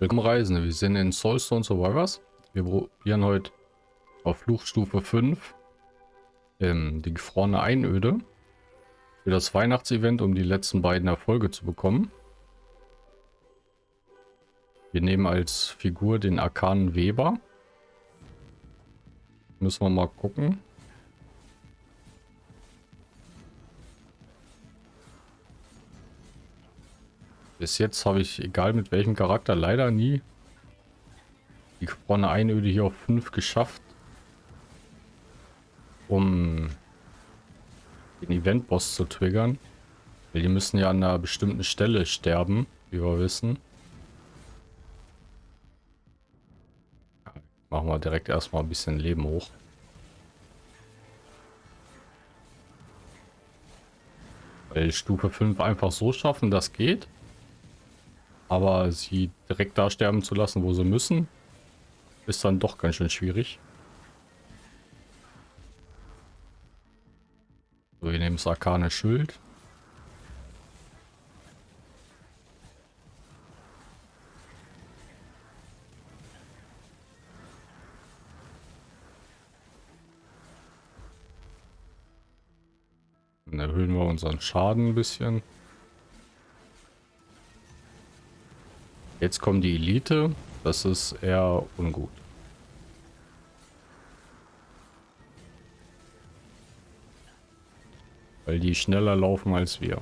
Willkommen Reisende, wir sind in Soulstone Survivors. Wir probieren heute auf Fluchstufe 5 ähm, die gefrorene Einöde für das Weihnachtsevent, um die letzten beiden Erfolge zu bekommen. Wir nehmen als Figur den arkanen Weber. Müssen wir mal gucken. Bis jetzt habe ich, egal mit welchem Charakter, leider nie die gefrorene Einöde hier auf 5 geschafft. Um den Event-Boss zu triggern. Weil die müssen ja an einer bestimmten Stelle sterben, wie wir wissen. Machen wir direkt erstmal ein bisschen Leben hoch. Weil Stufe 5 einfach so schaffen, das geht. Aber sie direkt da sterben zu lassen, wo sie müssen, ist dann doch ganz schön schwierig. So, wir nehmen das arkane Schild. Dann erhöhen wir unseren Schaden ein bisschen. Jetzt kommt die Elite. Das ist eher ungut. Weil die schneller laufen als wir.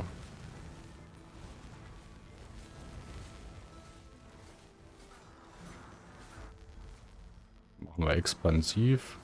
Machen wir expansiv.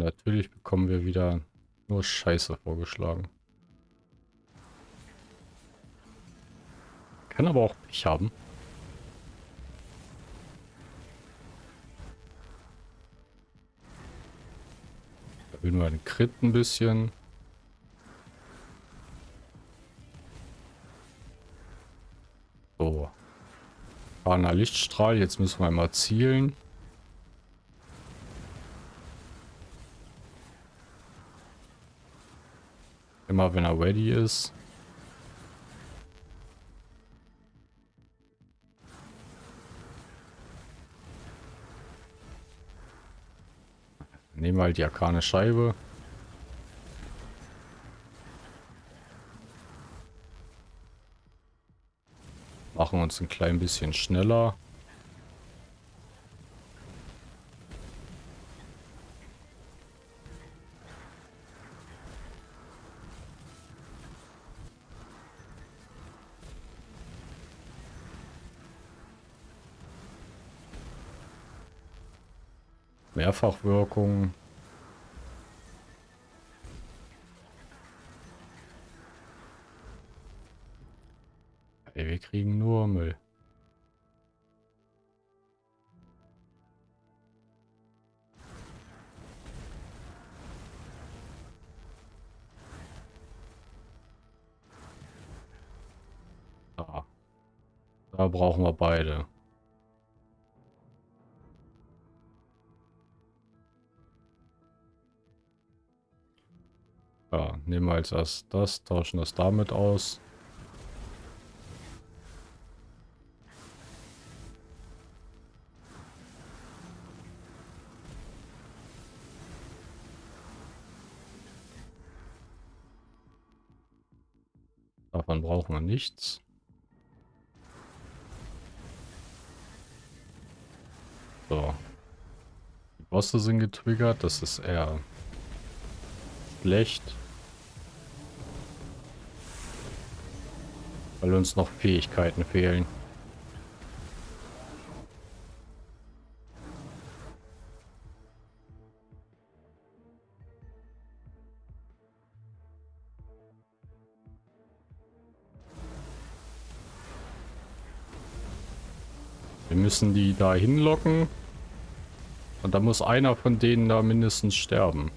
Natürlich bekommen wir wieder nur Scheiße vorgeschlagen. Kann aber auch Pech haben. Erhöhen wir den Crit ein bisschen. Fahrener Lichtstrahl, jetzt müssen wir mal zielen. Immer wenn er ready ist. Nehmen wir halt die arkane Scheibe. Machen uns ein klein bisschen schneller. Mehrfachwirkung. Brauchen wir beide. Ja, nehmen wir als erstes das, tauschen das damit aus. Davon brauchen wir nichts. So. Die Bosse sind getriggert, das ist eher schlecht. Weil uns noch Fähigkeiten fehlen. Wir müssen die da hinlocken. Und da muss einer von denen da mindestens sterben.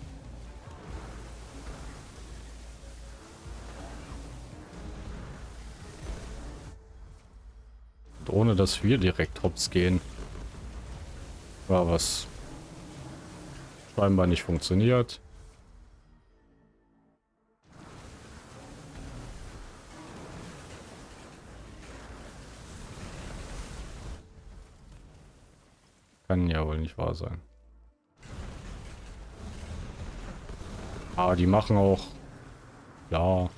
Und ohne dass wir direkt hops gehen. War was scheinbar nicht funktioniert. Kann ja wohl nicht wahr sein. Ah, die machen auch... Ja.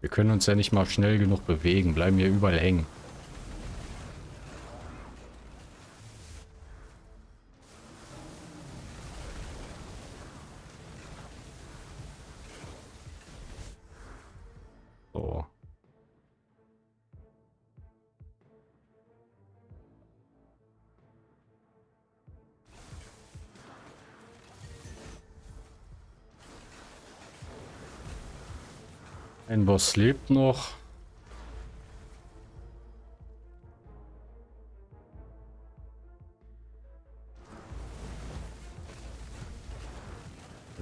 Wir können uns ja nicht mal schnell genug bewegen, bleiben hier überall hängen. Ein Boss lebt noch.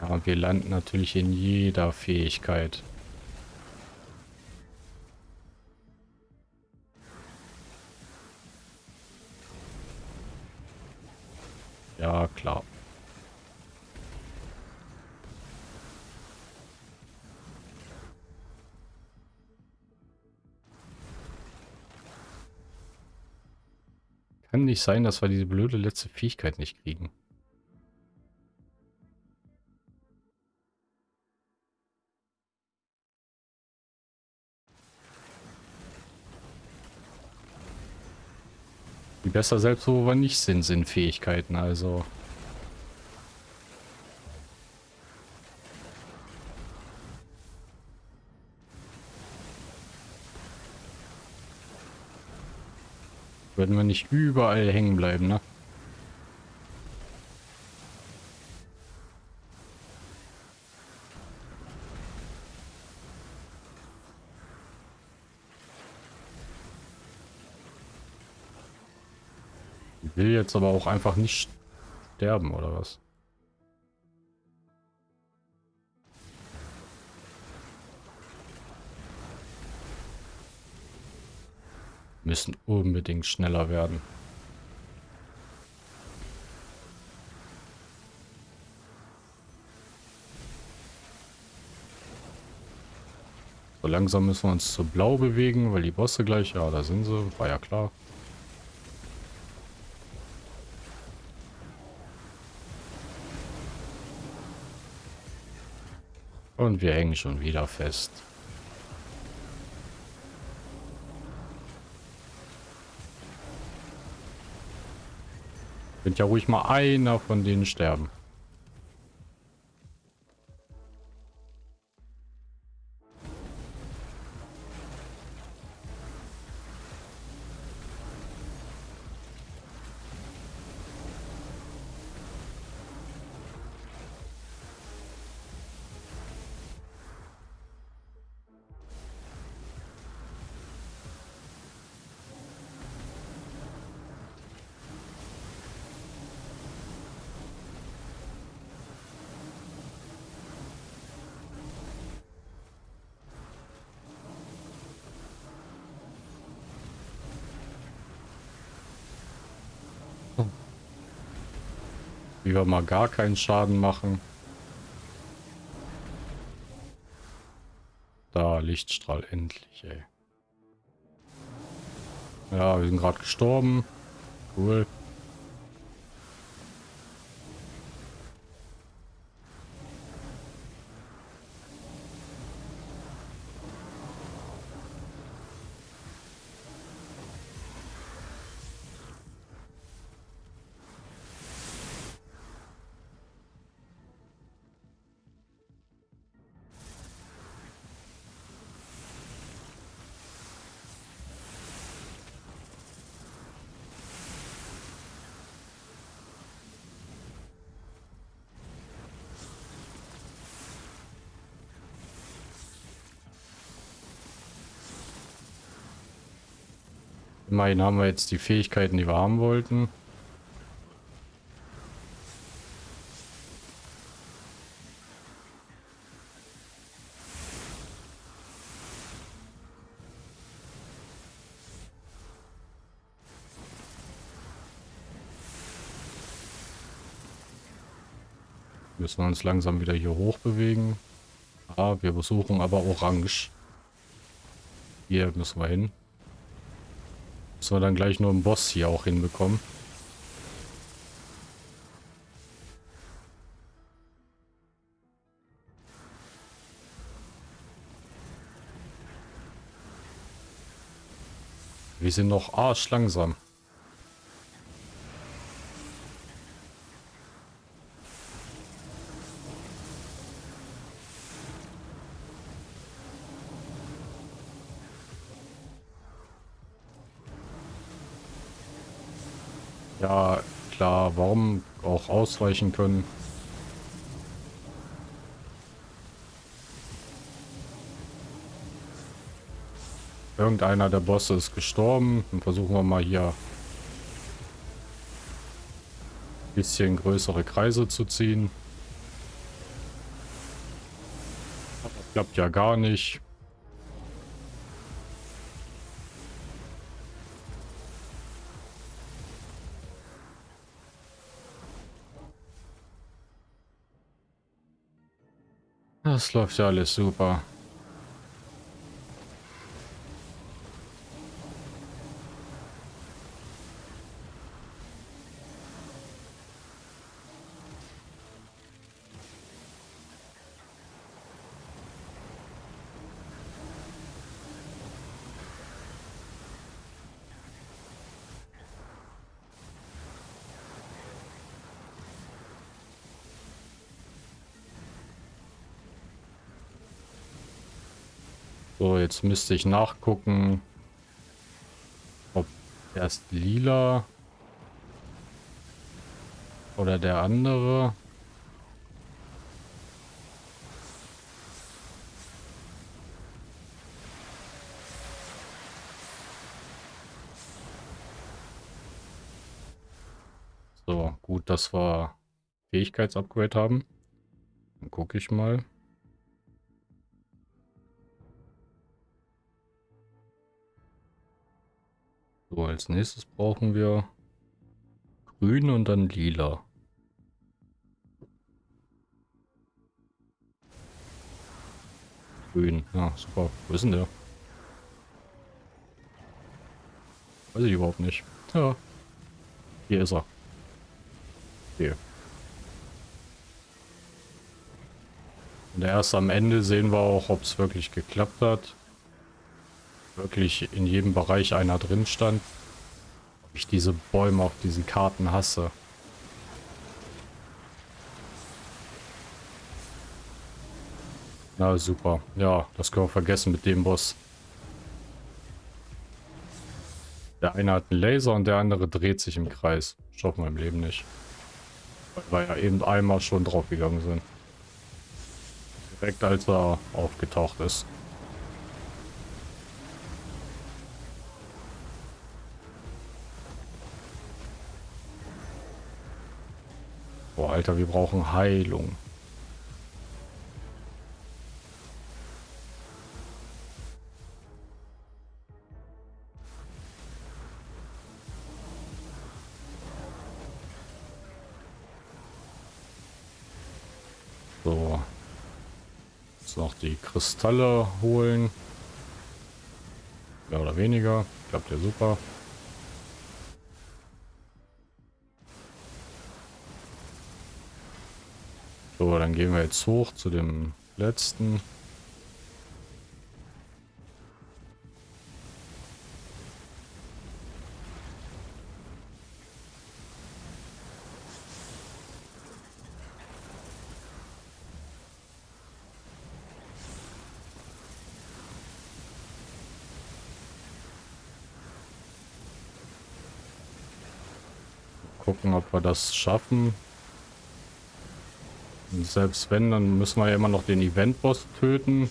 Ja, wir landen natürlich in jeder Fähigkeit. Kann nicht sein, dass wir diese blöde letzte Fähigkeit nicht kriegen. Die besser selbst, wo wir nicht sind, sind Fähigkeiten, also... Würden wir nicht überall hängen bleiben, ne? Ich will jetzt aber auch einfach nicht sterben, oder was? Müssen unbedingt schneller werden. So langsam müssen wir uns zu blau bewegen, weil die Bosse gleich, ja, da sind sie, war ja klar. Und wir hängen schon wieder fest. Könnte ja ruhig mal einer von denen sterben. Wie wir mal gar keinen Schaden machen. Da, Lichtstrahl, endlich, ey. Ja, wir sind gerade gestorben. Cool. Immerhin haben wir jetzt die Fähigkeiten, die wir haben wollten. Müssen wir uns langsam wieder hier hoch bewegen. Ah, wir besuchen aber Orange. Hier müssen wir hin. Müssen wir dann gleich nur einen Boss hier auch hinbekommen. Wir sind noch arschlangsam. Warum auch ausweichen können. Irgendeiner der Bosse ist gestorben. Dann versuchen wir mal hier ein bisschen größere Kreise zu ziehen. Das klappt ja gar nicht. Das läuft ja alles super. So, jetzt müsste ich nachgucken, ob erst lila oder der andere. So, gut, dass wir Fähigkeitsupgrade haben. Dann gucke ich mal. Als nächstes brauchen wir grün und dann lila. Grün, ja, super. Wo ist denn der? Weiß ich überhaupt nicht. Ja. Hier ist er. Hier. Und erst am Ende sehen wir auch, ob es wirklich geklappt hat wirklich in jedem Bereich einer drin stand. Ich diese Bäume auf diesen Karten hasse. Na super. Ja, das können wir vergessen mit dem Boss. Der eine hat einen Laser und der andere dreht sich im Kreis. Schaffen wir im Leben nicht. Weil wir ja eben einmal schon drauf gegangen sind. Direkt als er aufgetaucht ist. Alter, wir brauchen Heilung. So. Jetzt noch die Kristalle holen. Mehr oder weniger. Klappt ja super. So, dann gehen wir jetzt hoch zu dem letzten. Gucken, ob wir das schaffen. Und selbst wenn, dann müssen wir ja immer noch den Event-Boss töten.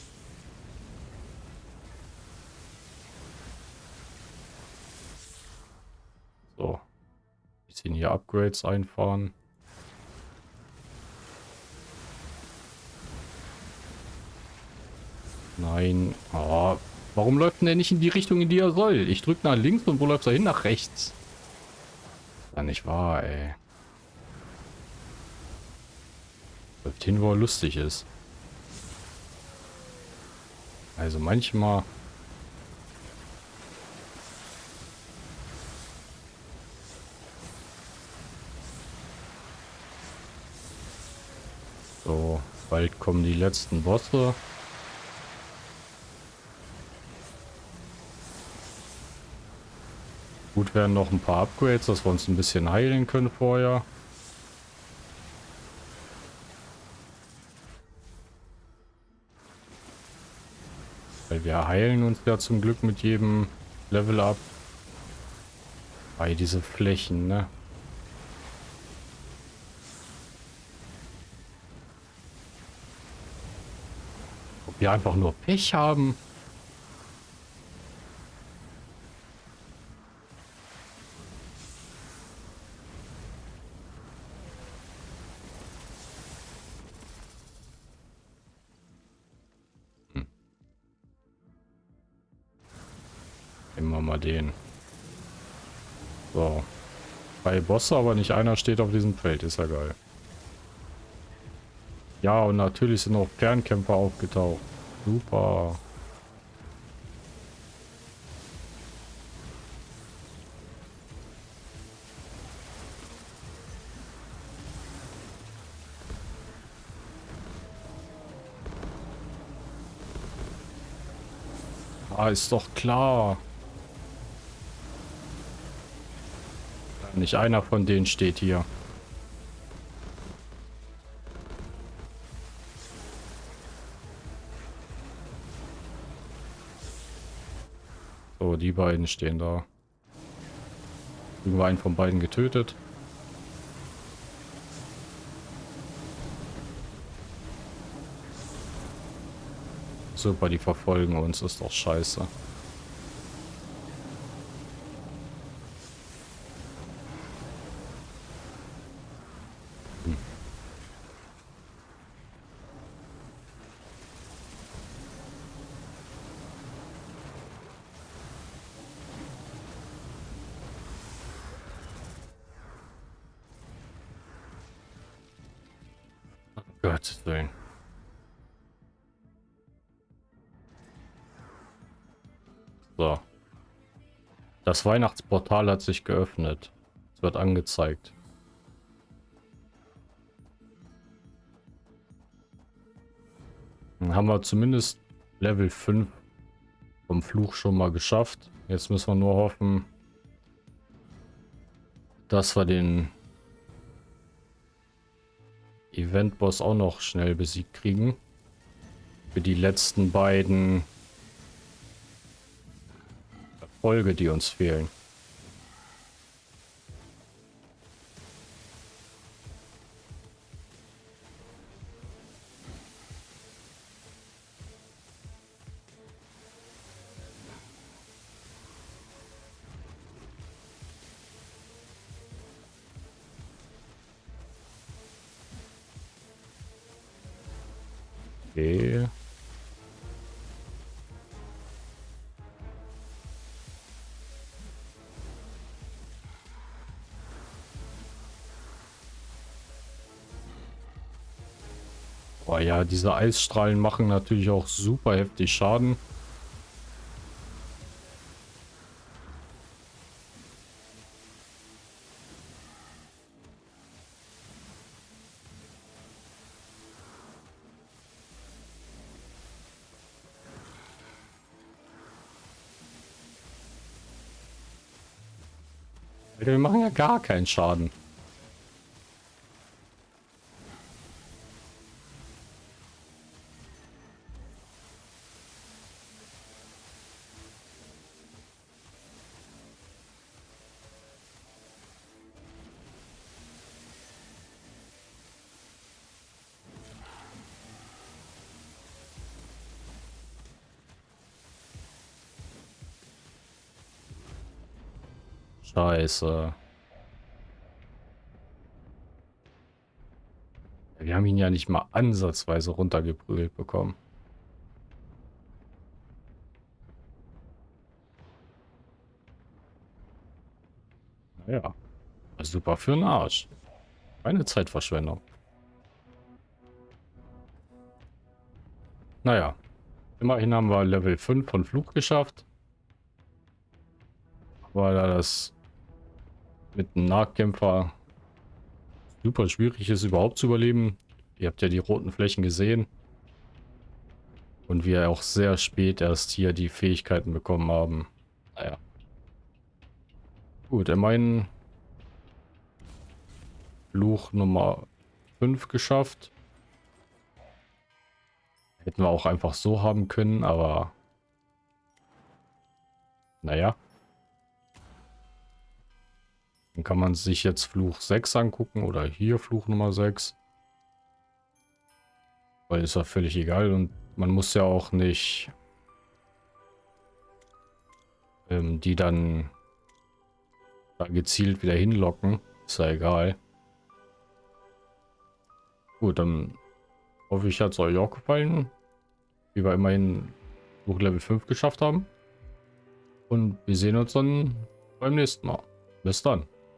So. Bisschen hier Upgrades einfahren. Nein. Oh, warum läuft denn der nicht in die Richtung, in die er soll? Ich drücke nach links und wo läuft er hin? Nach rechts. Ja, nicht wahr, ey. Den, wo er lustig ist. Also manchmal... So, bald kommen die letzten Bosse. Gut werden noch ein paar Upgrades, dass wir uns ein bisschen heilen können vorher. Wir heilen uns ja zum Glück mit jedem Level up. Bei diese Flächen, ne? Ob wir einfach nur Pech haben. Den. So. Drei Bosse, aber nicht einer steht auf diesem Feld. Ist ja geil. Ja, und natürlich sind auch Fernkämpfer aufgetaucht. Super. Ah, ist doch klar. Nicht einer von denen steht hier. So, die beiden stehen da. Irgendwo einen von beiden getötet. Super, die verfolgen uns, ist doch scheiße. Gottes Willen. So. Das Weihnachtsportal hat sich geöffnet. Es wird angezeigt. Dann haben wir zumindest Level 5 vom Fluch schon mal geschafft. Jetzt müssen wir nur hoffen, dass wir den Event-Boss auch noch schnell besiegt kriegen. Für die letzten beiden Erfolge, die uns fehlen. Okay. Boah, ja, diese Eisstrahlen machen natürlich auch super heftig Schaden. Wir machen ja gar keinen Schaden. Scheiße. Wir haben ihn ja nicht mal ansatzweise runtergeprügelt bekommen. Naja. Super für den Arsch. Keine Zeitverschwendung. naja. Immerhin haben wir Level 5 von Flug geschafft. Weil da das mit einem Nahkämpfer super schwierig ist, überhaupt zu überleben. Ihr habt ja die roten Flächen gesehen. Und wir auch sehr spät erst hier die Fähigkeiten bekommen haben. Naja. Gut, immerhin Fluch Nummer 5 geschafft. Hätten wir auch einfach so haben können, aber naja. Dann kann man sich jetzt Fluch 6 angucken oder hier Fluch Nummer 6. Weil ist ja völlig egal und man muss ja auch nicht ähm, die dann da gezielt wieder hinlocken. Ist ja egal. Gut, dann hoffe ich, hat es euch auch gefallen. Wie wir immerhin Buch Level 5 geschafft haben. Und wir sehen uns dann beim nächsten Mal. Bis dann.